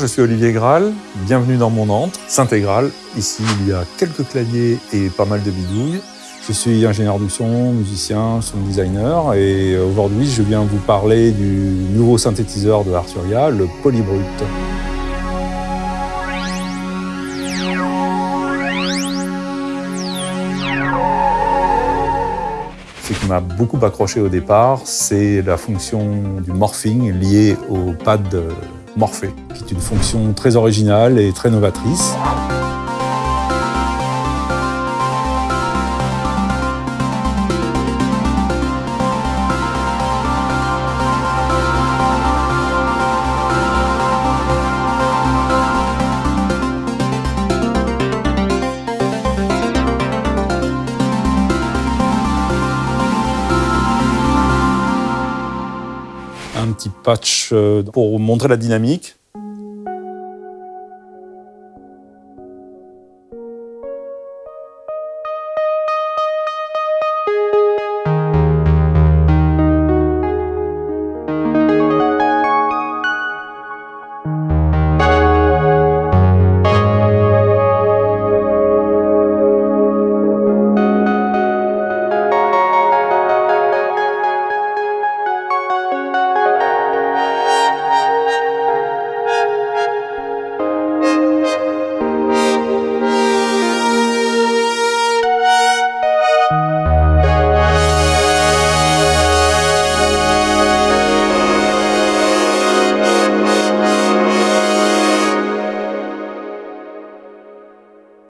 je suis Olivier Graal, bienvenue dans mon antre, Saint-Égral. Ici, il y a quelques claviers et pas mal de bidouilles. Je suis ingénieur du son, musicien, sound designer et aujourd'hui, je viens vous parler du nouveau synthétiseur de Arturia, le Polybrut. Ce qui m'a beaucoup accroché au départ, c'est la fonction du morphing liée au pad Morphée, qui est une fonction très originale et très novatrice. Un petit patch euh, pour montrer la dynamique.